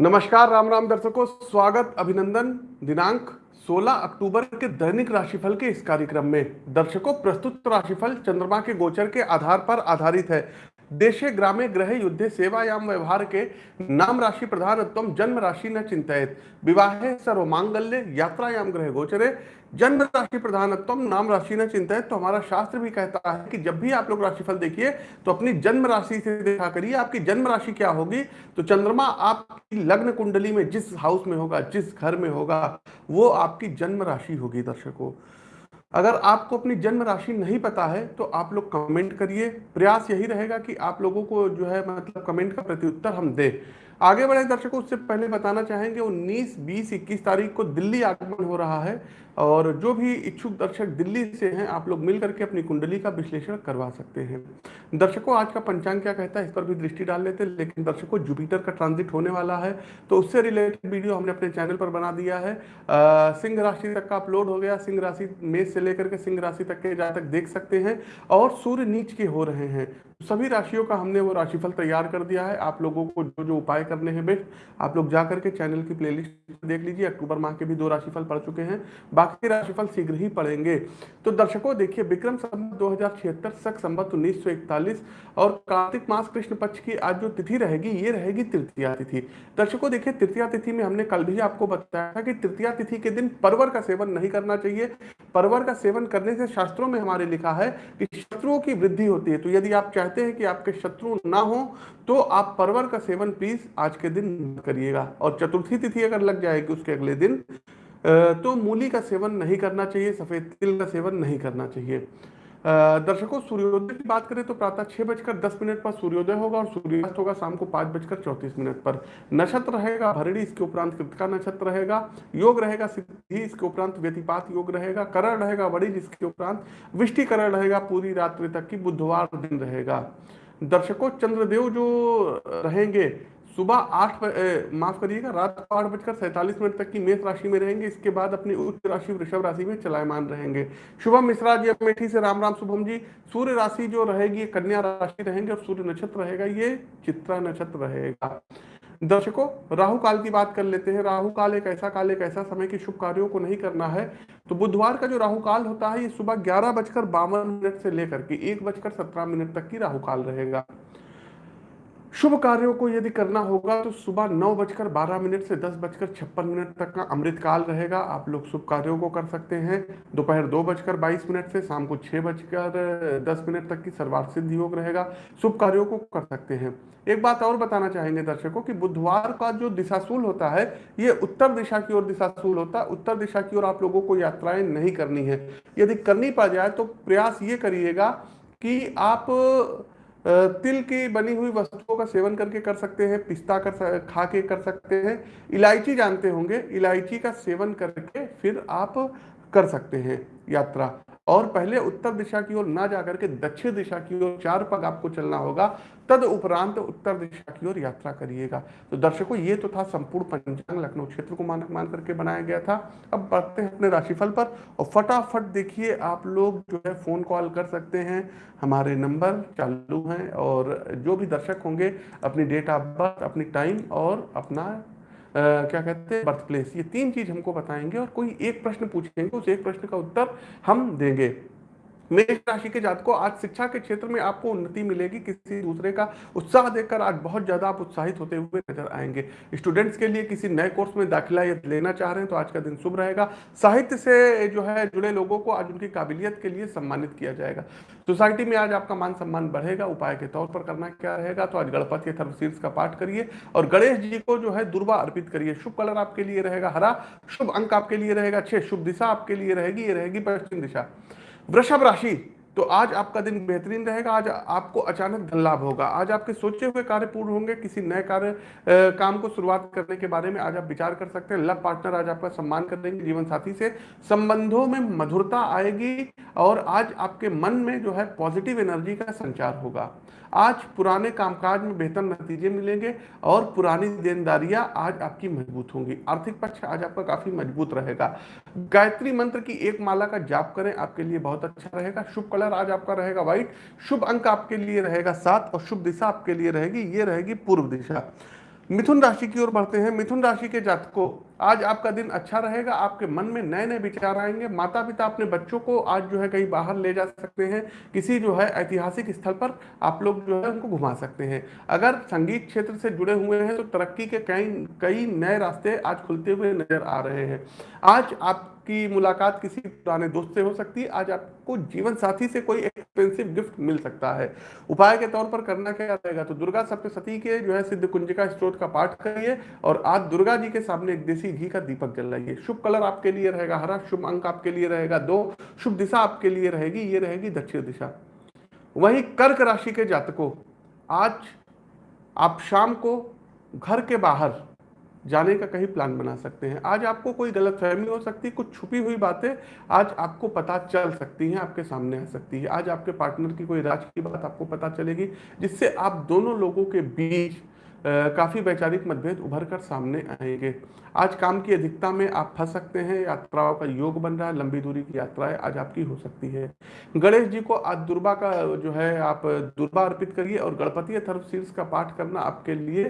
नमस्कार, राम राम दर्शकों, स्वागत, अभिनंदन। दिनांक 16 अक्टूबर के दैनिक राशिफल के इस कार्यक्रम में। दर्शकों, प्रस्तुत राशिफल चंद्रमा के गोचर के आधार पर आधारित है। देशे ग्रामे ग्रह युद्धे सेवायाम व्यवहार के नाम राशि प्रधानत्व जन्म राशि न चिंतित विवाहे सर्व मांगल्य यात्रायाम ग्रह गोचरे जन्म राशि प्रधानत्व नाम राशि न चिंतित तो हमारा शास्त्र भी कहता है कि जब भी आप लोग राशिफल देखिए तो अपनी जन्म राशि से देखा करिए, आपकी जन्म राशि क्या होगी? तो चंद्रमा आपकी लग्न कुंडली में जिस हाउस में होगा, जिस घर में होगा, वो आपकी जन्म राशि होगी दर्शकों। अगर आपको अपनी जन्म राशि नहीं पता है तो आप लोग कमेंट करिए। प्रयास यही रहेगा कि आप लोगों को जो है मतलब कमेंट का प्रत्युत्तर हम दें। आगे बढ़े दर्शकों उससे पहले बताना चाहेंगे 19, 20, 21 तारीख को दिल्ली आगमन हो रहा है और जो भी इच्छुक दर्शक दिल्ली से हैं आप लोग मिल करके अपनी कुंडली का विश्लेषण करवा सकते हैं। दर्शकों आज का पंचांग क्या कहता है इस पर भी दृष्टि डाल लेते हैं लेकिन दर्शकों जुपिटर का ट्रांजिट होने वाला है तो उससे रिलेटेड वीडियो हमने अपने चैनल पर बना दिया है। सिंह राशि तक का अपलोड हो गया सिंह राशि मेष से लेकर के सिंह राशि तक के जातक देख सकते हैं और सूर्य नीच के हो रहे हैं। सभी राशियों का हमने वो राशिफल तैयार कर दिया है। आप लोगों को जो जो उपाय करने हैं, बेस्ट। आप लोग जा करके चैनल की प्लेलिस्ट देख लीजिए। अक्टूबर माह के भी दो राशिफल पढ़ चुके हैं। बाकी राशिफल शीघ्र ही पढ़ेंगे तो दर्शकों, देखिए, विक्रम संबत दो हज़ार संबत उन्नीस और कार्तिक मास कृष्ण पक्ष की आज जो तिथि रहेगी, ये रहेगी तृतीया तिथि। दर्शकों, देखिए, तृतीया तिथि में हमने कल भी आपको बताया था कि तृतीया तिथि के दिन परवर का सेवन नहीं करना चाहिए। परवर का सेवन करने से शास्त्रों में हमारे लिखा है कि शत्रुओं की वृद्धि होती है। तो यदि आप चाहते हैं कि आपके शत्रु ना हो तो आप परवर का सेवन प्लीज़ आज के दिन करिएगा। और चतुर्थी तिथि अगर लग जाएगी उसके अगले दिन तो मूली का सेवन नहीं करना चाहिए, सफ़ेद तिल का सेवन नहीं करना चाहिए। दर्शकों, सूर्योदय की बात करें तो प्रातः छह बजकर दस मिनट पर सूर्योदय होगा और सूर्यास्त होगा शाम को पाँच बजकर चौतीस मिनट पर। नक्षत्र रहेगा भरड़ी इसके उपरांत कृतिका नक्षत्र रहेगा। योग रहेगा सिद्धि, इसके उपरांत व्यतिपात योग रहेगा। करण रहेगा बड़ी जिसके उपरांत विष्टि करण रहेगा। पूरी रात्रि तक की बुधवार दिन रहेगा। दर्शकों, चंद्रदेव जो रहेंगे सुबह आठ माफ़ करिएगा, रात आठ बजकर सैंतालीस मिनट तक की मेष राशि में रहेंगे। इसके बाद अपनी उच्च राशि वृषभ राशि में चलायमान रहेंगे। शुभम मिश्रा जी अमेठी से राम राम, शुभम जी। सूर्य राशि जो रहेगी कन्या राशि रहेंगे और सूर्य नक्षत्र रहेगा, ये चित्रा नक्षत्र रहेगा। दर्शकों, राहु काल की बात कर लेते हैं। राहु काल एक ऐसा काल, एक ऐसा समय की शुभ कार्यों को नहीं करना है। तो बुधवार का जो राहु काल होता है, ये सुबह ग्यारह बजकर बावन मिनट से लेकर के एक बजकर सत्रह मिनट तक की राहु काल रहेगा। शुभ कार्यों को यदि करना होगा तो सुबह नौ बजकर बारह मिनट से दस बजकर छप्पन मिनट तक का अमृत काल रहेगा। आप लोग शुभ कार्यों को कर सकते हैं। दोपहर दो बजकर बाईस मिनट से शाम को छह बजकर दस मिनट तक की सर्वार्थ सिद्ध योग रहेगा। शुभ कार्यों को कर सकते हैं। एक बात और बताना चाहेंगे दर्शकों कि बुधवार का जो दिशाशूल होता है, ये उत्तर दिशा की ओर दिशाशूल होता है। उत्तर दिशा की ओर आप लोगों को यात्राएँ नहीं करनी है। यदि करनी पड़ जाए तो प्रयास ये करिएगा कि आप तिल की बनी हुई वस्तुओं का सेवन करके कर सकते हैं, पिस्ता कर खा के कर सकते हैं। इलायची जानते होंगे, इलायची का सेवन करके फिर आप कर सकते हैं यात्रा। और पहले उत्तर दिशा की ओर ना जाकर के दक्षिण दिशा की ओर चार पग आपको चलना होगा, तद उपरांत उत्तर दिशा की ओर यात्रा करिएगा। तो दर्शकों, ये तो था संपूर्ण पंचांग लखनऊ क्षेत्र को मानक मान करके बनाया गया था। अब बढ़ते हैं अपने राशिफल पर और फटाफट देखिए आप लोग जो है फ़ोन कॉल कर सकते हैं। हमारे नंबर चालू हैं और जो भी दर्शक होंगे, अपनी डेट ऑफ़ बर्थ, अपनी टाइम और अपना क्या कहते हैं बर्थ प्लेस ये तीन चीज़ हमको बताएँगे और कोई एक प्रश्न पूछेंगे, उस एक प्रश्न का उत्तर हम देंगे। मेष राशि के जात को आज शिक्षा के क्षेत्र में आपको उन्नति मिलेगी किसी दूसरे का। उत्साह देखकर आज बहुत ज़्यादा आप उत्साहित होते हुए नज़र आएँगे। स्टूडेंट्स के लिए किसी नए कोर्स में दाखिला यदि लेना चाह रहे हैं तो आज का दिन शुभ रहेगा। साहित्य से जो है, जुड़े लोगों को आज उनकी काबिलियत के लिए सम्मानित किया जाएगा। सोसाइटी में आज आपका मान सम्मान बढ़ेगा, उपाय के तौर पर करना क्या रहेगा तो आज गणपति थर्मशीर्ष का पाठ करिए और गणेश जी को जो है, दुर्वा अर्पित करिए। शुभ कलर आपके लिए रहेगा हरा, शुभ अंक आपके लिए रहेगा छह, शुभ दिशा आपके लिए रहेगी, ये रहेगी पश्चिम दिशा। वृषभ राशि तो आज आपका दिन बेहतरीन रहेगा। आज आपको अचानक धन लाभ होगा। आज आपके सोचे हुए कार्य पूर्ण होंगे। किसी नए कार्य काम को शुरुआत करने के बारे में आज आप विचार कर सकते हैं। लव पार्टनर आज आपका सम्मान कर देंगे जीवन साथी से। संबंधों में मधुरता आएगी। और आज आपके मन में जो है पॉजिटिव एनर्जी का संचार होगा। आज पुराने कामकाज में बेहतर नतीजे मिलेंगे और पुरानी देनदारियाँ आज आपकी मज़बूत होंगी। आर्थिक पक्ष आज आपका काफ़ी मज़बूत रहेगा। गायत्री मंत्र की एक माला का जाप करें, आपके लिए बहुत अच्छा रहेगा। शुभ कलर आज आपका रहेगा व्हाइट शुभ अंक आपके लिए रहेगा सात और शुभ दिशा आपके लिए रहेगी, ये रहेगी पूर्व दिशा। मिथुन राशि की ओर बढ़ते हैं। मिथुन राशि के जातकों आज आपका दिन अच्छा रहेगा, आपके मन में नए नए विचार आएँगे। माता पिता अपने बच्चों को आज जो है कहीं बाहर ले जा सकते हैं, किसी जो है ऐतिहासिक स्थल पर आप लोग जो है उनको घुमा सकते हैं। अगर संगीत क्षेत्र से जुड़े हुए हैं तो तरक्की के कई कई नए रास्ते आज खुलते हुए नज़र आ रहे हैं। आज आप की मुलाकात किसी पुराने दोस्त से हो सकती है, आज आपको जीवन साथी से कोई एक्सपेंसिव गिफ्ट मिल सकता है। उपाय के तौर पर करना क्या रहेगा? तो दुर्गा सप्तशती के जो है सिद्ध कुंजिका स्त्रोत का पाठ करिए और आज दुर्गा जी के सामने एक देसी घी का दीपक जलाइए। शुभ कलर आपके लिए रहेगा हरा, शुभ अंक आपके लिए रहेगा दो, शुभ दिशा आपके लिए रहेगी, ये रहेगी दक्षिण दिशा। वही कर्क राशि के जातकों, आज आप शाम को घर के बाहर जाने का कहीं प्लान बना सकते हैं। आज आपको कोई गलत फहमी हो सकती है कुछ छुपी हुई बातें आज आपको पता चल सकती हैं, आपके सामने आ सकती है। आज आपके पार्टनर की कोई राज की बात आपको पता चलेगी, जिससे आप दोनों लोगों के बीच काफ़ी वैचारिक मतभेद उभर कर सामने आएँगे। आज काम की अधिकता में आप फंस सकते हैं, यात्राओं का योग बन रहा है, लंबी दूरी की यात्राएँ आज आपकी हो सकती है। गणेश जी को आज दुर्बा का जो है, आप दुर्बा अर्पित करिए और गणपति शीर्ष का पाठ करना आपके लिए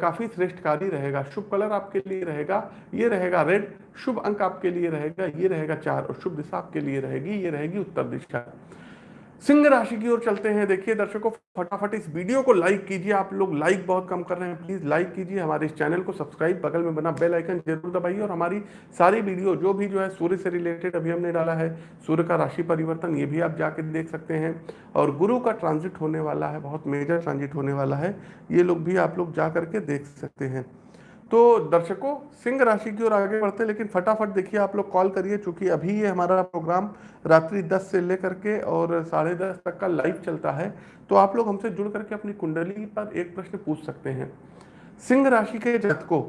काफ़ी श्रेष्ठकारी रहेगा। शुभ कलर आपके लिए रहेगा, ये रहेगा रेड, शुभ अंक आपके लिए रहेगा, ये रहेगा चार और शुभ दिशा आपके लिए रहेगी, ये रहेगी उत्तर दिशा। सिंह राशि की ओर चलते हैं। देखिए दर्शकों, फटाफट इस वीडियो को लाइक कीजिए। आप लोग लाइक बहुत कम कर रहे हैं। प्लीज़ लाइक कीजिए। हमारे इस चैनल को सब्सक्राइब बगल में बना बेल आइकन ज़रूर दबाइए और हमारी सारी वीडियो जो भी जो है सूर्य से रिलेटेड अभी हमने डाला है, सूर्य का राशि परिवर्तन, ये भी आप जाके देख सकते हैं। और गुरु का ट्रांजिट होने वाला है, बहुत मेजर ट्रांजिट होने वाला है। ये लोग भी आप लोग जा करके देख सकते हैं। तो दर्शकों, सिंह राशि की ओर आगे बढ़ते लेकिन फटाफट देखिए, आप लोग कॉल करिए, चूँकि अभी ये हमारा प्रोग्राम रात्रि 10 से लेकर के और साढ़े दस तक का लाइव चलता है तो आप लोग हमसे जुड़ करके अपनी कुंडली पर एक प्रश्न पूछ सकते हैं। सिंह राशि के जातकों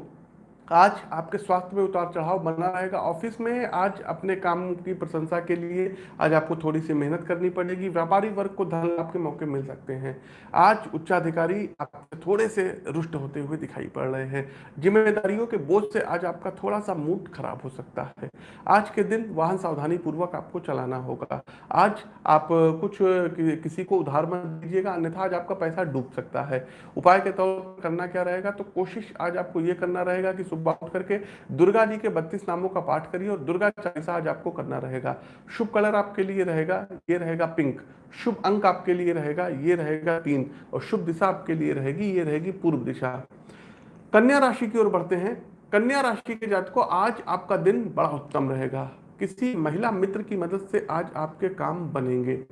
आज आपके स्वास्थ्य में उतार चढ़ाव बना रहेगा। ऑफ़िस में आज अपने काम की प्रशंसा के लिए आज आपको थोड़ी सी मेहनत करनी पड़ेगी। व्यापारी वर्ग को धन लाभ के मौके मिल सकते हैं। आज उच्चाधिकारी आपसे थोड़े से रुष्ट होते हुए दिखाई पड़ रहे हैं। जिम्मेदारियों के बोझ से आज आपका थोड़ा सा मूड खराब हो सकता है। आज के दिन वाहन सावधानी पूर्वक आपको चलाना होगा। आज आप कुछ किसी को उधार मत दीजिएगा, अन्यथा आज आपका पैसा डूब सकता है। उपाय के तौर पर करना क्या रहेगा? तो कोशिश आज आपको ये करना रहेगा कि उठ करके दुर्गा जी के बत्तीस नामों का पाठ करिए और दुर्गा चालीसा आज आपको करना रहेगा। शुभ कलर आपके लिए रहेगा, ये रहेगा पिंक। शुभ अंक आपके लिए रहेगा, ये रहेगा तीन। और शुभ दिशा आपके लिए रहेगी, ये रहेगी पूर्व दिशा। कन्या राशि की ओर बढ़ते हैं। कन्या राशि के जात को आज आपका दिन बड़ा उत्तम रहेगा। किसी महिला मित्र की मदद से आज आपके काम बनेंगे।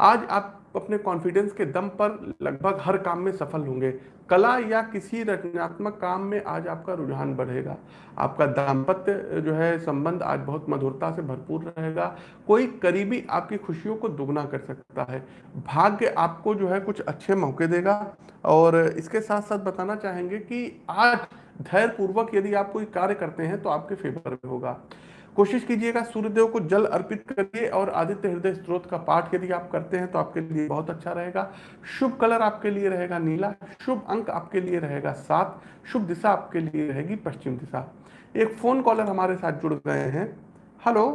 आज आप अपने कॉन्फिडेंस के दम पर लगभग हर काम में सफल होंगे। कला या किसी रचनात्मक काम में आज आपका रुझान बढ़ेगा। आपका दाम्पत्य जो है, संबंध आज बहुत मधुरता से भरपूर रहेगा। कोई करीबी आपकी खुशियों को दुगना कर सकता है। भाग्य आपको जो है कुछ अच्छे मौके देगा। और इसके साथ साथ बताना चाहेंगे कि आज धैर्य पूर्वक यदि आप कोई कार्य करते हैं तो आपके फेवर में होगा। कोशिश कीजिएगा सूर्यदेव को जल अर्पित करिए और आदित्य हृदय स्त्रोत का पाठ यदि आप करते हैं तो आपके लिए बहुत अच्छा रहेगा। शुभ कलर आपके लिए रहेगा नीला शुभ अंक आपके लिए रहेगा सात शुभ दिशा आपके लिए रहेगी पश्चिम दिशा। एक फ़ोन कॉलर हमारे साथ जुड़ गए हैं। हेलो?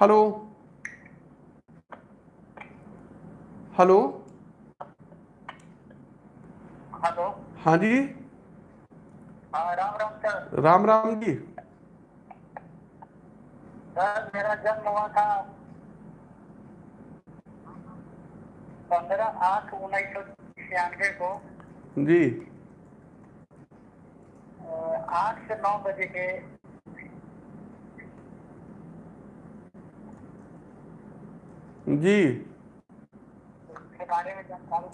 हेलो? हेलो? हेलो? हाँ जी? हाँ राम राम सर। राम राम जी। सर मेरा जन्म हुआ था पंद्रह आठ उन्नीस सौ छियानवे को। जी। आठ से नौ बजे के जी। के बारे में जानकारी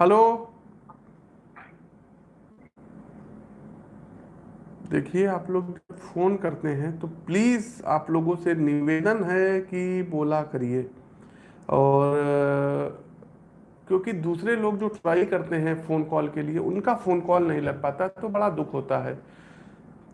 हेलो। देखिए, आप लोग फ़ोन करते हैं तो प्लीज़ आप लोगों से निवेदन है कि बोला करिए। और, क्योंकि दूसरे लोग जो ट्राई करते हैं फ़ोन कॉल के लिए, उनका फ़ोन कॉल नहीं लग पाता तो बड़ा दुख होता है।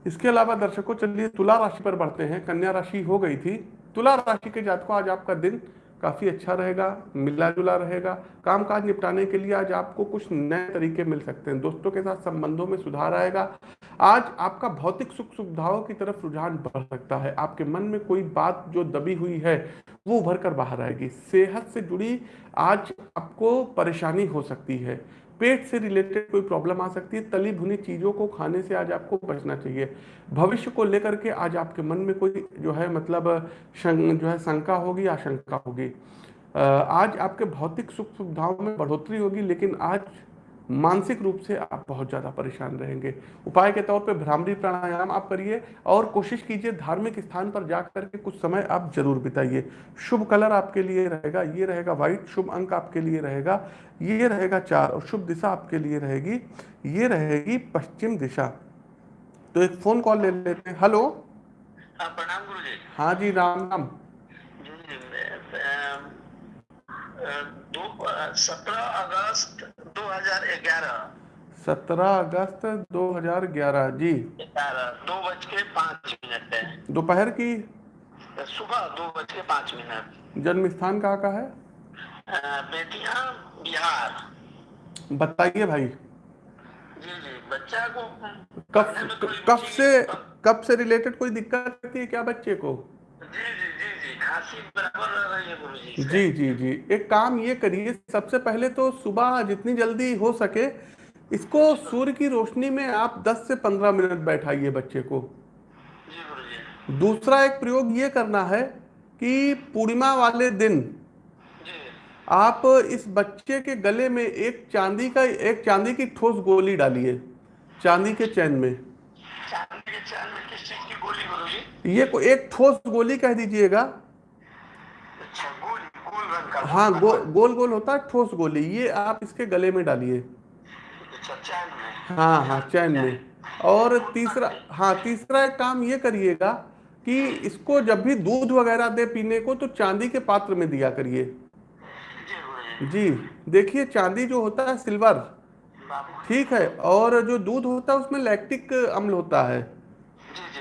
इसके अलावा दर्शकों, चलिए तुला राशि पर बढ़ते हैं। कन्या राशि हो गई थी। तुला राशि के जातकों, आज आपका दिन काफ़ी अच्छा रहेगा मिला जुला रहेगा। कामकाज निपटाने के लिए आज आपको कुछ नए तरीके मिल सकते हैं। दोस्तों के साथ संबंधों में सुधार आएगा। आज आपका भौतिक सुख सुविधाओं की तरफ़ रुझान बढ़ सकता है। आपके मन में कोई बात जो दबी हुई है, वो उभर कर बाहर आएगी। सेहत से जुड़ी आज आपको परेशानी हो सकती है। पेट से रिलेटेड कोई प्रॉब्लम आ सकती है, तली भुनी चीज़ों को खाने से आज आपको बचना चाहिए। भविष्य को लेकर के आज आपके मन में कोई जो है मतलब जो है शंका होगी, आशंका होगी। आज आपके भौतिक सुख सुविधाओं में बढ़ोतरी होगी, लेकिन आज मानसिक रूप से आप बहुत ज़्यादा परेशान रहेंगे। उपाय के तौर पे भ्रामरी प्राणायाम आप करिए और कोशिश कीजिए धार्मिक स्थान पर जा करके कुछ समय आप ज़रूर बिताइए। शुभ कलर आपके लिए रहेगा ये रहेगा व्हाइट शुभ अंक आपके लिए रहेगा ये रहेगा चार और शुभ दिशा आपके लिए रहेगी ये रहेगी पश्चिम दिशा। तो एक फ़ोन कॉल ले लेते हैं। हेलो? हाँ प्रणाम गुरु जी हाँ जी राम राम। सत्रह अगस्त 2011 सत्रह अगस्त 2011 जी। दो बज के पाँच मिनट है। दोपहर की? सुबह दो बज के पाँच मिनट। जन्म स्थान कहाँ का है? बेतिया बिहार। बताइए भाई। जी जी बच्चा को कब कब से कब से रिलेटेड कोई दिक्कत है क्या बच्चे को? जी जी खांसी बराबर रही है गुरु जी जी जी। जी एक काम ये करिए सबसे पहले तो सुबह जितनी जल्दी हो सके इसको सूर्य की रोशनी में आप 10 से 15 मिनट बैठाइए बच्चे को। जी दूसरा एक प्रयोग ये करना है कि पूर्णिमा वाले दिन जी आप इस बच्चे के गले में एक चांदी का एक चांदी की ठोस गोली डालिए चांदी के चैन में। चांदी के चैन में किस चीज़ की गोली ये को एक ठोस गोली कह दीजिएगा हाँ गो, गोल गोल होता है ठोस गोली। ये आप इसके गले में डालिए। अच्छा, हाँ हाँ चैन में। और तीसरा हाँ तीसरा एक काम ये करिएगा कि इसको जब भी दूध वगैरह दे पीने को तो चांदी के पात्र में दिया करिए। जी देखिए चांदी जो होता है सिल्वर। ठीक है और जो दूध होता है उसमें लैक्टिक अम्ल होता है।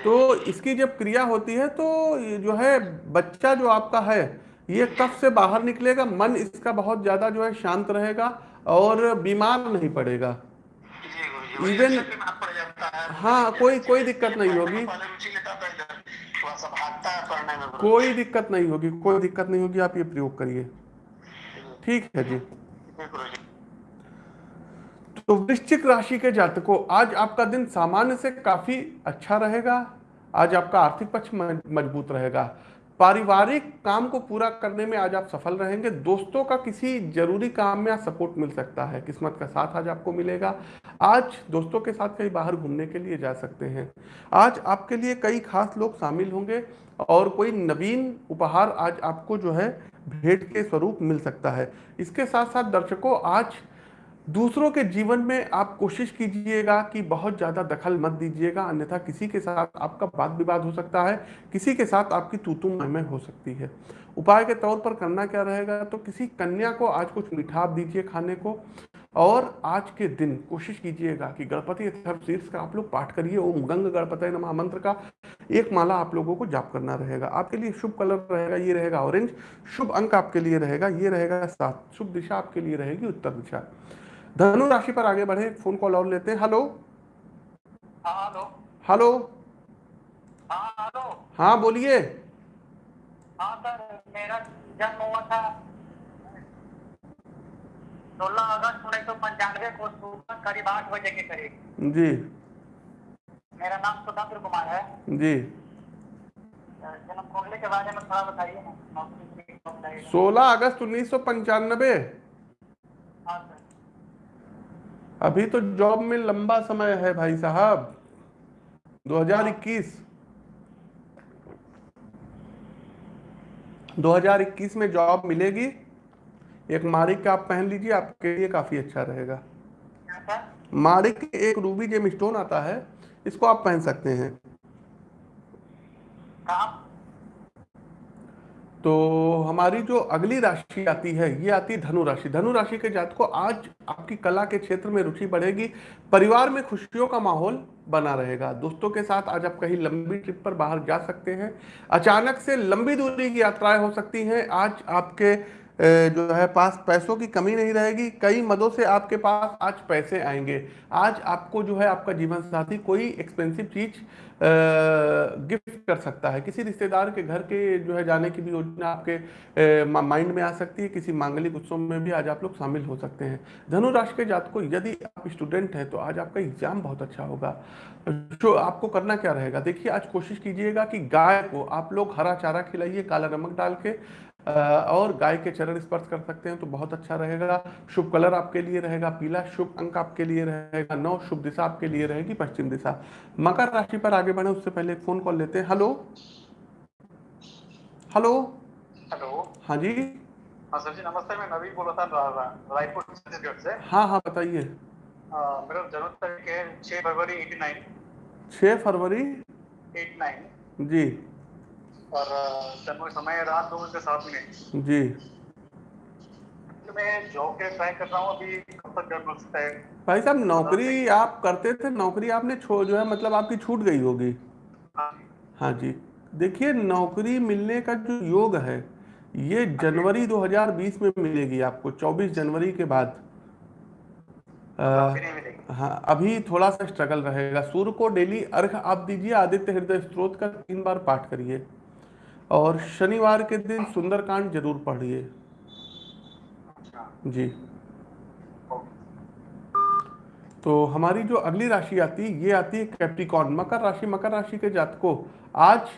तो इसकी जब क्रिया होती है तो जो है बच्चा जो आपका है ये कफ से बाहर निकलेगा मन इसका बहुत ज़्यादा जो है शांत रहेगा और बीमार नहीं पड़ेगा। इवन हाँ। कोई कोई दिक्कत नहीं होगी। कोई दिक्कत नहीं होगी कोई दिक्कत नहीं होगी आप ये प्रयोग करिए। ठीक है जी। तो वृश्चिक राशि के जातकों आज आपका दिन सामान्य से काफ़ी अच्छा रहेगा आज आपका आर्थिक पक्ष मज़बूत रहेगा। पारिवारिक काम को पूरा करने में आज आप सफल रहेंगे। दोस्तों का किसी ज़रूरी काम में आज सपोर्ट मिल सकता है, किस्मत का साथ आज आपको मिलेगा। आज दोस्तों के साथ कहीं बाहर घूमने के लिए जा सकते हैं। आज आपके लिए कई खास लोग शामिल होंगे और कोई नवीन उपहार आज आपको जो है भेंट के स्वरूप मिल सकता है। इसके साथ साथ दर्शकों, आज दूसरों के जीवन में आप कोशिश कीजिएगा कि बहुत ज़्यादा दखल मत दीजिएगा, अन्यथा किसी के साथ आपका वाद विवाद हो सकता है, किसी के साथ आपकी तूतू में हो सकती है। उपाय के तौर पर करना क्या रहेगा? तो किसी कन्या को आज कुछ मिठा दीजिए खाने को, और आज के दिन कोशिश कीजिएगा कि गणपति शीर्ष का आप लोग पाठ करिए, ओम गंग गणपति नमा मंत्र का एक माला आप लोगों को जाप करना रहेगा। आपके लिए शुभ कलर रहेगा, ये रहेगा ऑरेंज, शुभ अंक आपके लिए रहेगा, ये रहेगा सात, शुभ दिशा आपके लिए रहेगी उत्तर दिशा। धनु राशि पर आगे बढ़े फ़ोन कॉल और लेते हैं। हेलो हाँ, हेलो हेलो हाँ हेलो हाँ बोलिए। हाँ सर मेरा जन्म हुआ था सोलह अगस्त उन्नीस सौ पंचानवे को सुबह करीब आठ बजे के करीब। जी। मेरा नाम सुधंद्र कुमार है। जी। जन्म कुंडली के बारे में थोड़ा बताइए। सोलह अगस्त उन्नीस सौ पंचानबे हाँ सर। अभी तो जॉब में लंबा समय है भाई साहब। 2021 2021 में जॉब मिलेगी। एक मारिक का आप पहन लीजिए आपके लिए काफ़ी अच्छा रहेगा। मारिक एक रूबी जेम स्टोन आता है इसको आप पहन सकते हैं। तो हमारी जो अगली राशि आती है, ये आती है धनु राशि। धनु राशि के जात को आज आपकी कला के क्षेत्र में रुचि बढ़ेगी, परिवार में खुशियों का माहौल बना रहेगा। दोस्तों के साथ आज आप कहीं लंबी ट्रिप पर बाहर जा सकते हैं। अचानक से लंबी दूरी की यात्राएँ हो सकती हैं। आज आपके जो है, पास पैसों की कमी नहीं रहेगी। कई मदों से आपके पास आज पैसे आएँगे। आज आपको जो है, आपका जीवन साथी कोई एक्सपेंसिव चीज़ गिफ्ट कर सकता है। किसी रिश्तेदार के घर के जो है, जाने की भी योजना आपके माइंड में आ सकती है। किसी मांगलिक उत्सव में भी आज आप लोग शामिल हो सकते हैं। धनु राशि के जात को यदि आप स्टूडेंट हैं तो आज आपका एग्ज़ाम बहुत अच्छा होगा। जो आपको करना क्या रहेगा? देखिए, आज कोशिश कीजिएगा कि गाय को आप लोग हरा चारा खिलाइए, काला नमक डाल के और गाय के चरण स्पर्श कर सकते हैं तो बहुत अच्छा रहेगा। शुभ कलर आपके लिए रहेगा पीला शुभ अंक आपके लिए रहेगा नौ शुभ दिशा आपके लिए रहेगी पश्चिम दिशा। मकर राशि पर आगे बढ़े उससे पहले फ़ोन कॉल लेते हैं। हेलो? हेलो? हेलो? हाँ जी? हाँ सर जी नमस्ते मैं नवीन बोल रहा था रायपुर छत्तीसगढ़ से। हाँ हाँ बताइए। मेरा जन्म तारीख है छह फरवरी एटी नाइन। छह फरवरी? Eight nine. जी। और समय रात दो बजे सात मिनट जी। तो मैं जॉब के ट्राई कर रहा हूँ अभी कब तक जॉब मिल सकता है? भाई साहब नौकरी आप करते थे नौकरी आपने छोड़ जो है मतलब आपकी छूट गई होगी। हाँ हाँ जी। देखिए नौकरी मिलने का जो योग है ये जनवरी 2020 में मिलेगी आपको 24 जनवरी के बाद। आ, हाँ अभी थोड़ा सा स्ट्रगल रहेगा। सूर्य को डेली अर्घ आप दीजिए आदित्य हृदय स्त्रोत का तीन बार पाठ करिए। और शनिवार के दिन सुंदरकांड ज़रूर पढ़िए। जी। तो हमारी जो अगली राशि आती है ये आती है कैप्टिकॉन मकर राशि। मकर राशि के जातकों, आज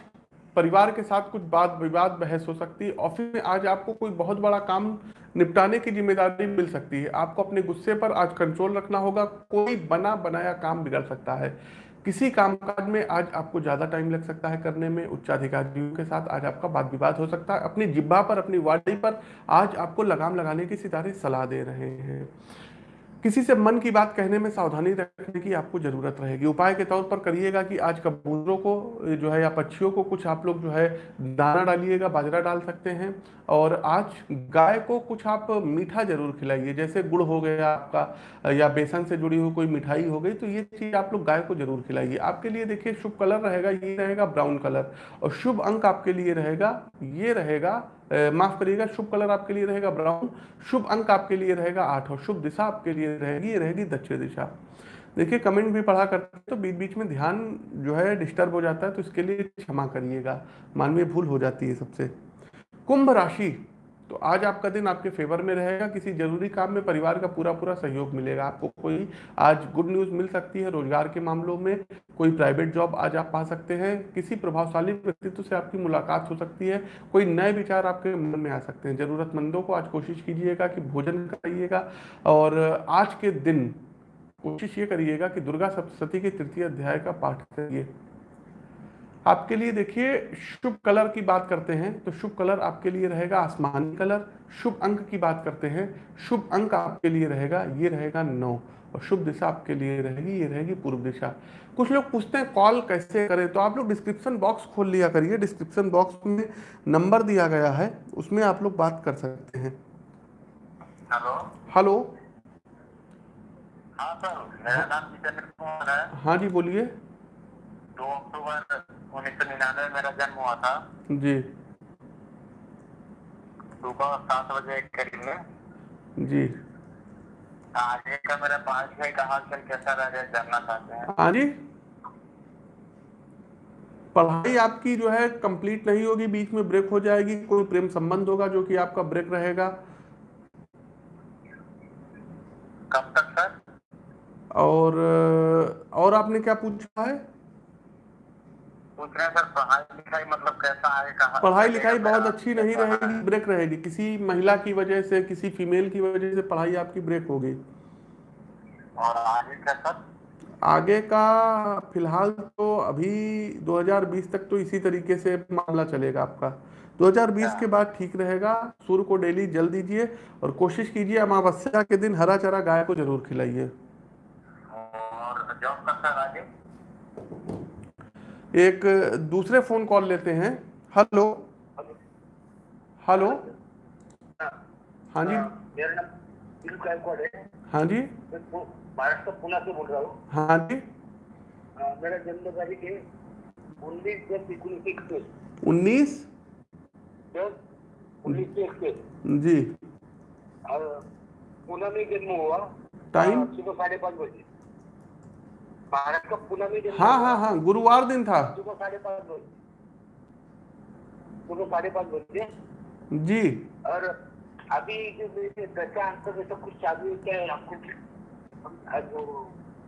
परिवार के साथ कुछ बात विवाद बहस हो सकती है। ऑफ़िस में आज आपको कोई बहुत बड़ा काम निपटाने की ज़िम्मेदारी मिल सकती है। आपको अपने गुस्से पर आज कंट्रोल रखना होगा। कोई बना बनाया काम बिगड़ सकता है। किसी कामकाज में आज आपको ज़्यादा टाइम लग सकता है करने में उच्चाधिकारियों के साथ आज आपका वाद विवाद हो सकता है, अपनी जिब्बा पर, अपनी वाड़ी पर आज आपको लगाम लगाने की सितारे सलाह दे रहे हैं। किसी से मन की बात कहने में सावधानी रखने की आपको ज़रूरत रहेगी। उपाय के तौर पर करिएगा कि आज कबूतरों को जो है, या पक्षियों को कुछ आप लोग जो है, दाना डालिएगा, बाजरा डाल सकते हैं। और आज गाय को कुछ आप मीठा ज़रूर खिलाइए, जैसे गुड़ हो गया आपका, या बेसन से जुड़ी हुई कोई मिठाई हो गई तो ये चीज़ आप लोग गाय को ज़रूर खिलाइए। आपके लिए देखिए, शुभ कलर रहेगा, ये रहेगा ब्राउन कलर। और शुभ अंक आपके लिए रहेगा, ये रहेगा माफ़ करिएगा, शुभ कलर आपके लिए रहेगा ब्राउन, शुभ अंक आपके लिए रहेगा आठ और शुभ दिशा आपके लिए रहेगी रहेगी दक्षिण दिशा। देखिए, कमेंट भी पढ़ा करते हैं तो बीच बीच में ध्यान जो है डिस्टर्ब हो जाता है तो इसके लिए क्षमा करिएगा। मानवीय भूल हो जाती है सबसे। कुंभ राशि तो आज आपका दिन आपके फेवर में रहेगा, किसी ज़रूरी काम में परिवार का पूरा पूरा सहयोग मिलेगा। आपको कोई आज गुड न्यूज़ मिल सकती है रोज़गार के मामलों में, कोई प्राइवेट जॉब आज आप पा सकते हैं, किसी प्रभावशाली व्यक्तित्व से आपकी मुलाकात हो सकती है, कोई नए विचार आपके मन में आ सकते हैं। जरूरतमंदों को आज कोशिश कीजिएगा कि भोजन कराइएगा और आज के दिन कोशिश ये करिएगा कि दुर्गा सप्तशती के तृतीय अध्याय का पाठ करिए। आपके लिए देखिए शुभ कलर की बात करते हैं तो शुभ कलर आपके लिए रहेगा आसमानी कलर शुभ अंक की बात करते हैं शुभ अंक आपके लिए रहेगा ये रहेगा नौ और शुभ दिशा आपके लिए रहेगी ये रहेगी पूर्व दिशा। कुछ लोग पूछते हैं कॉल कैसे करें तो आप लोग डिस्क्रिप्शन बॉक्स खोल लिया करिए डिस्क्रिप्शन बॉक्स में नंबर दिया गया है उसमें आप लोग बात कर सकते हैं। हेलो। हेलो। हाँ सर मेरा नाम है। हाँ जी बोलिए। दो अक्टूबर उन्नीस सौ निन्यानवे मेरा जन्म हुआ था। जी। सुबह सात बजे करीब में। जी। आगे का मेरा पढ़ाई लिखाई का हाल चाल कैसा रह गया जानना चाहते हैं। हाँ जी। पढ़ाई आपकी जो है कंप्लीट नहीं होगी बीच में ब्रेक हो जाएगी कोई प्रेम संबंध होगा जो कि आपका ब्रेक रहेगा? कब तक सर? और और आपने क्या पूछा है? पूछ रहे हैं सर पढ़ाई लिखाई मतलब कैसा आएगा पढ़ाई लिखाई बहुत अच्छी नहीं रहेगी ब्रेक रहेगी। किसी महिला की वजह से किसी फीमेल की वजह से पढ़ाई आपकी ब्रेक होगी। और आगे का सर आगे का फ़िलहाल तो अभी 2020 तक तो इसी तरीके से मामला चलेगा आपका। 2020 के बाद ठीक रहेगा। सूर्य को डेली जल दीजिए और कोशिश कीजिए अमावस्या के दिन हरा चरा गाय को ज़रूर खिलाइए। और जॉब का सर आगे? एक दूसरे फ़ोन कॉल लेते हैं। हेलो हेलो हाँ जी। मेरा नाम है। हाँ जी। महाराष्ट्र पुणे से बोल रहा हूँ। हाँ जी। मेरा जन्म तारीख है उन्नीस दस इकतीस उन्नीस? दस उन्नीस सौ जी। पुणे में जन्म हुआ। टाइम? सुबह साढ़े पाँच बजे। महाराष्ट्र का पुणे में जन्म हाँ हाँ हाँ गुरुवार दिन था। सुबह साढ़े पाँच बजे। सुबह साढ़े पाँच बजे। जी। और अभी जो मेरे दशा अंक में सब कुछ चालू है क्या है आपको जो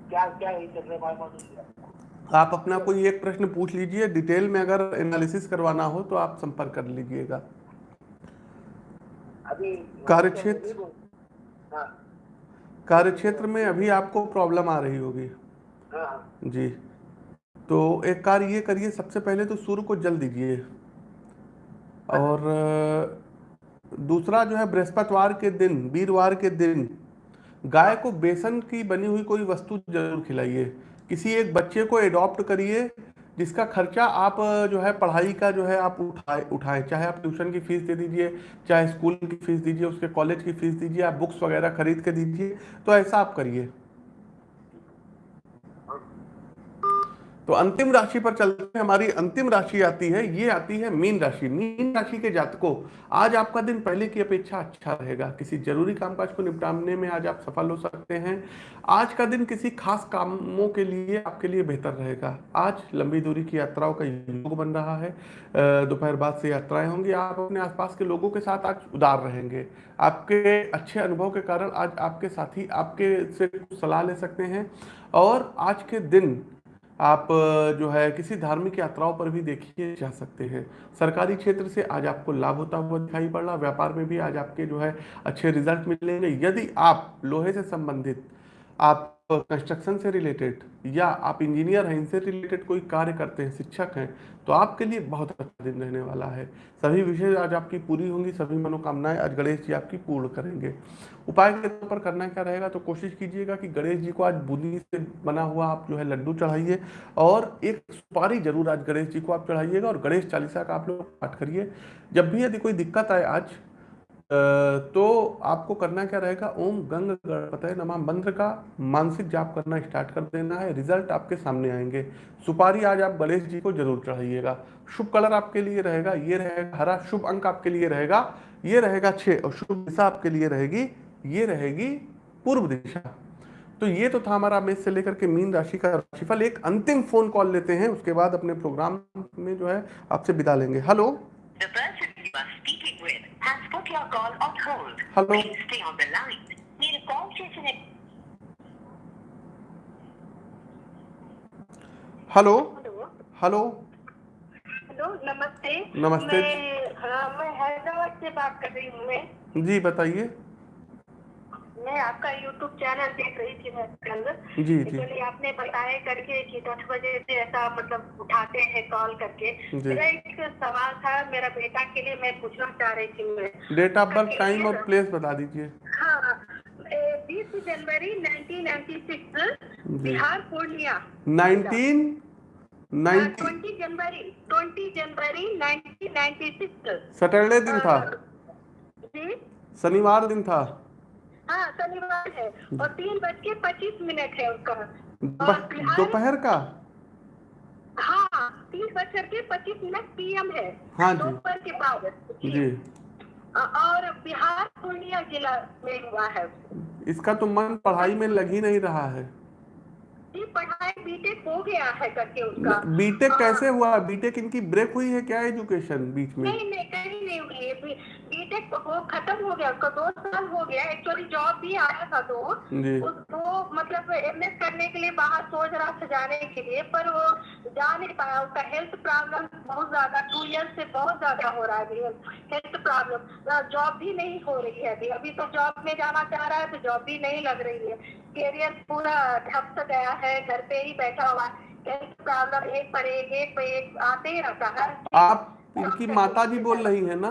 क्या क्या है चल रहा है आप अपना कोई एक प्रश्न पूछ लीजिए। डिटेल में अगर एनालिसिस करवाना हो तो आप संपर्क कर लीजिएगा। अभी कार्यक्षेत्र? हाँ। कार्य क्षेत्र में अभी आपको प्रॉब्लम आ रही होगी। जी। तो एक कार्य ये करिए, सबसे पहले तो सूर्य को जल दीजिए। और, दूसरा जो है बृहस्पतिवार के दिन, वीरवार के दिन, गाय को बेसन की बनी हुई कोई वस्तु ज़रूर खिलाइए। किसी एक बच्चे को एडॉप्ट करिए, जिसका खर्चा आप, जो है पढ़ाई का जो है आप उठाए, उठाएँ। चाहे आप ट्यूशन की फ़ीस दे दीजिए, चाहे स्कूल की फ़ीस दीजिए, उसके कॉलेज की फ़ीस दीजिए, आप बुक्स वगैरह खरीद के दीजिए तो ऐसा आप करिए। तो अंतिम राशि पर चलते हैं। हमारी अंतिम राशि आती है, ये आती है मीन राशि। मीन राशि के जातकों, आज आपका दिन पहले की अपेक्षा अच्छा रहेगा। किसी ज़रूरी कामकाज को निपटाने में आज आप सफल हो सकते हैं। आज का दिन किसी खास कामों के लिए आपके लिए बेहतर रहेगा। आज लंबी दूरी की यात्राओं का योग बन रहा है। दोपहर बाद से यात्राएँ होंगी। आप अपने आसपास के लोगों के साथ आज उदार रहेंगे। आपके अच्छे अनुभव के कारण आज आपके साथी आपके से सलाह ले सकते हैं। और आज के दिन आप जो है किसी धार्मिक यात्राओं पर भी देखिए जा सकते हैं। सरकारी क्षेत्र से आज आपको लाभ होता हुआ दिखाई पड़ रहा, व्यापार में भी आज आपके जो है अच्छे रिज़ल्ट मिलेंगे। यदि आप लोहे से संबंधित, आप कंस्ट्रक्शन से रिलेटेड या आप इंजीनियर हैं, इनसे रिलेटेड कोई कार्य करते हैं, शिक्षक हैं तो आपके लिए बहुत अच्छा दिन रहने वाला है। सभी विषय आज आपकी पूरी होंगी, सभी मनोकामनाएँ आज गणेश जी आपकी पूर्ण करेंगे। उपाय के तौर पर करना क्या रहेगा तो कोशिश कीजिएगा कि गणेश जी को आज बूंदी से बना हुआ आप जो है लड्डू चढ़ाइए और एक सुपारी ज़रूर आज गणेश जी को आप चढ़ाइएगा और गणेश चालीसा का आप लोग पाठ करिए। जब भी यदि कोई दिक्कत आए आज तो आपको करना क्या रहेगा? ओम गंग गणपतये नमः। मंत्र का मानसिक जाप करना स्टार्ट कर देना है। रिज़ल्ट आपके सामने आएँगे। सुपारी आज आप गणेश जी को ज़रूर चढ़ाइएगा। शुभ कलर आपके लिए रहेगा, ये रहेगा हरा। शुभ अंक आपके लिए रहेगा, ये रहेगा छः। और शुभ दिशा आपके लिए रहेगी, ये रहेगी पूर्व दिशा। तो ये तो था हमारा मेष से लेकर के मीन राशि का राशिफल। एक अंतिम फ़ोन कॉल लेते हैं, उसके बाद अपने प्रोग्राम में जो है आपसे विदा लेंगे। Hello has put your call on hold. Hello. Please stay on the line. मेरे कॉल चेसने हेलो हेलो हेलो नमस्ते नमस्ते मैं हाँ मैं हैदराबाद से बात कर रही हूँ मैं जी बताइए मैं आपका यूट्यूब चैनल देख रही थी मैं कल जी जी। आपने बताया करके कि दस बजे से ऐसा मतलब उठाते हैं कॉल करके। मेरा एक सवाल था मेरा बेटा के लिए मैं पूछना चाह रही थी मैं। डेट ऑफ़ बर्थ टाइम और प्लेस बता दीजिए। हाँ बीस जनवरी 1996 Bihar Purnia. 19 twenty January twenty January 1996 Saturday दिन था। जी। शनिवार दिन था। हाँ शनिवार है। और तीन बज के पच्चीस मिनट है उसका। दोपहर का? हाँ तीन बज करके पच्चीस मिनट पीएम है। हाँ जी। दोपहर के बाद। जी। और बिहार पूर्णिया जिला में हुआ है। इसका तो मन पढ़ाई में लग ही नहीं रहा है। जी पढ़ाई बीटेक हो गया है करके उसका। बीटेक कैसे हुआ? बीटेक इनकी ब्रेक हुई है क्या एजुकेशन बीच में? नहीं नहीं है बीटेक वो खत्म हो गया उसका दो साल हो गया एक्चुअली जॉब भी आया था तो वो मतलब एमएस करने के लिए बाहर सोच रहा था जाने के लिए पर वो जा नहीं पाया। उसका हेल्थ प्रॉब्लम बहुत ज़्यादा टू इयर्स से बहुत ज़्यादा हो रहा है हेल्थ प्रॉब्लम जॉब भी नहीं हो रही है अभी। अभी तो जॉब में जाना चाह रहा है तो जॉब भी नहीं लग रही है। कैरियर पूरा ठप सा गया है घर पे ही बैठा हुआ हेल्थ प्रॉब्लम एक पर एक एक पर एक आते ही रहता है। आप इनकी माता जी बोल रही है ना?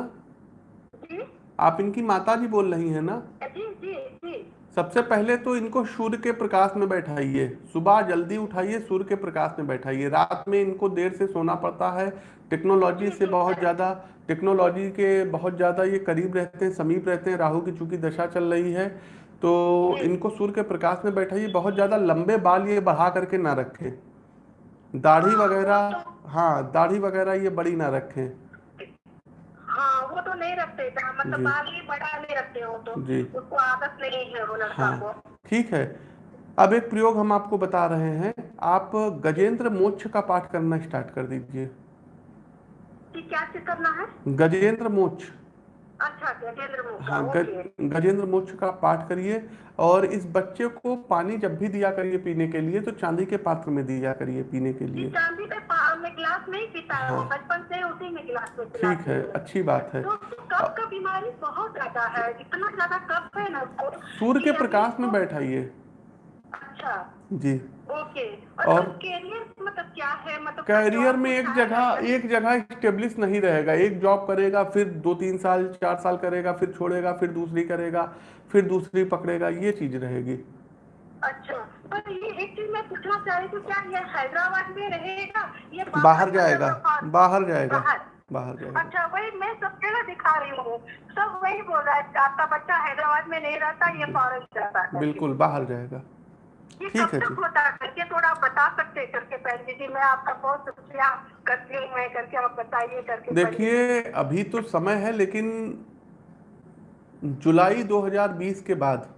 आप इनकी माता जी बोल रही है ना? जी जी जी। सबसे पहले तो इनको सूर्य के प्रकाश में बैठाइए। सुबह जल्दी उठाइए सूर्य के प्रकाश में बैठाइए। रात में इनको देर से सोना पड़ता है। टेक्नोलॉजी से बहुत ज़्यादा टेक्नोलॉजी के बहुत ज़्यादा ये करीब रहते हैं समीप रहते हैं। राहु की चूँकि दशा चल रही है तो इनको सूर्य के प्रकाश में बैठाइए। बहुत ज़्यादा लंबे बाल ये बढ़ा करके ना रखें। दाढ़ी वगैरह हाँ दाढ़ी वगैरह ये बड़ी ना रखें। वो तो नहीं रखते मतलब बाल बड़ा नहीं रखते हो तो। जी। उसको आदत नहीं है वो लड़का हाँ, को। ठीक है। अब एक प्रयोग हम आपको बता रहे हैं। आप गजेंद्र मोक्ष का पाठ करना स्टार्ट कर दीजिए। क्या चीज़ करना है? गजेंद्र मोक्ष। अच्छा गजेंद्र मुखा हाँ गजेंद्र मोक्ष का पाठ करिए और इस बच्चे को पानी जब भी दिया करिए पीने के लिए तो चांदी के पात्र में दिया करिए पीने के लिए। चांदी गिलास नहीं पीता है हाँ। बचपन से उसी में गिलास में ठीक है अच्छी बात है। तो कफ का बीमारी बहुत ज़्यादा है इतना ज़्यादा कफ है ना उसको सूर्य के प्रकाश में बैठाइए। अच्छा। जी। ओके। और- और कैरियर मतलब क्या है? मतलब कैरियर में एक जगह एक जगह स्टेब्लिश नहीं रहेगा। एक जॉब करेगा फिर दो तीन साल चार साल करेगा फिर छोड़ेगा फिर दूसरी करेगा फिर दूसरी पकड़ेगा ये चीज़ रहेगी। अच्छा। पर ये पूछना चाह रही थी क्या ये हैदराबाद में रहेगा? ये बाहर जाएगा बाहर? जाएगा बाहर। जाएगा। अच्छा वही मैं सब जगह दिखा रही हूँ। सब वही बोल रहा है आपका बच्चा हैदराबाद में नहीं रहता ये फॉरेन जाता है। बिल्कुल बाहर जाएगा। ठीक है तक जी। होता करके थोड़ा बता सकते करके पहले जी मैं आपका बहुत शुक्रिया करती हूँ मैं करके आप बताइए करके देखिए अभी तो समय है लेकिन जुलाई 2020 के बाद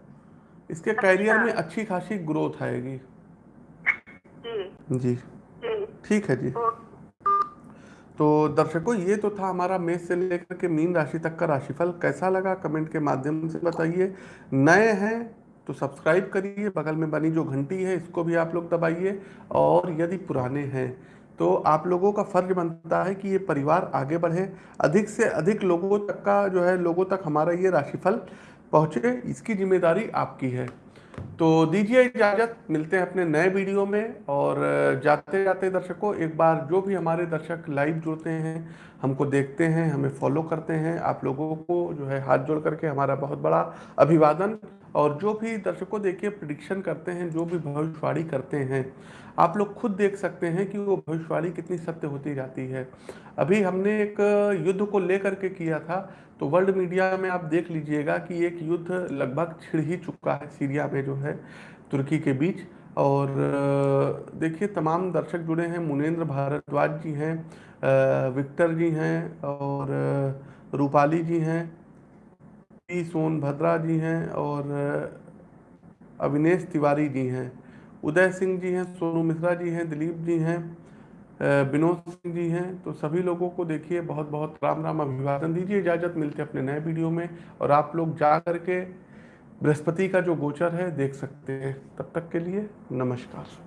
इसके कैरियर में अच्छी खासी ग्रोथ आएगी। जी। ठीक है जी। तो दर्शकों ये तो था हमारा मेष से लेकर के मीन राशि तक का राशिफल। कैसा लगा कमेंट के माध्यम से बताइए। नए हैं तो सब्सक्राइब करिए बगल में बनी जो घंटी है इसको भी आप लोग दबाइए। और यदि पुराने हैं तो आप लोगों का फ़र्ज़ बनता है कि ये परिवार आगे बढ़े। अधिक से अधिक लोगों तक का जो है लोगों तक हमारा ये राशिफल पहुँचे। इसकी ज़िम्मेदारी आपकी है। तो दीजिए इजाज़त, मिलते हैं अपने नए वीडियो में और जाते जाते दर्शकों, एक बार जो भी हमारे दर्शक लाइव जुड़ते हैं, हमको देखते हैं, हमें फॉलो करते हैं, आप लोगों को जो है हाथ जोड़ करके हमारा बहुत बड़ा अभिवादन और जो भी दर्शकों देखिए प्रिडिक्शन करते हैं, जो भी भविष्यवाणी करते हैं, आप लोग खुद देख सकते हैं कि वो भविष्यवाणी कितनी सत्य होती जाती है। अभी हमने एक युद्ध को लेकर के किया था तो वर्ल्ड मीडिया में आप देख लीजिएगा कि एक युद्ध लगभग छिड़ ही चुका है सीरिया में जो है, तुर्की के बीच। और, देखिए, तमाम दर्शक जुड़े हैं मुनेन्द्र भारद्वाज जी हैं विक्टर जी हैं और, रूपाली जी हैं पी सोनभद्रा जी हैं और अविनेश तिवारी जी हैं। उदय सिंह जी हैं, सोनू मिश्रा जी हैं, दिलीप जी हैं विनोद सिंह जी हैं। तो सभी लोगों को देखिए बहुत बहुत राम राम अभिवादन दीजिए, इजाज़त मिलते अपने नए वीडियो में। और आप लोग जा करके बृहस्पति का जो गोचर है, देख सकते हैं। तब तक के लिए नमस्कार।